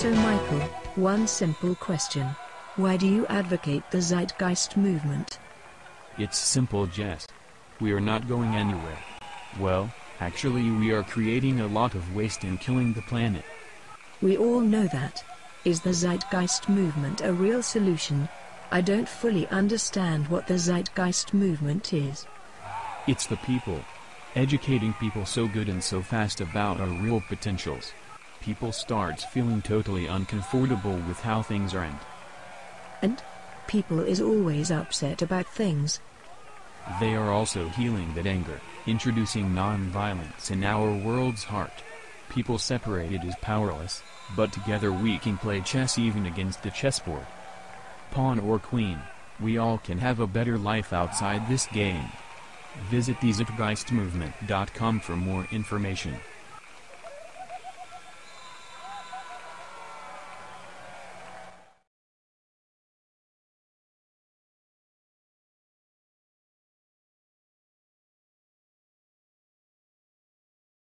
So Michael, one simple question. Why do you advocate the Zeitgeist movement? It's simple Jess. We are not going anywhere. Well, actually we are creating a lot of waste and killing the planet. We all know that. Is the Zeitgeist movement a real solution? I don't fully understand what the Zeitgeist movement is. It's the people. Educating people so good and so fast about our real potentials. People starts feeling totally uncomfortable with how things are and And? People is always upset about things. they are also healing that anger, introducing non-violence in our world's heart. People separated is powerless, but together we can play chess even against the chessboard. Pawn or queen, we all can have a better life outside this game. Visit thezeitgeistmovement.com for more information.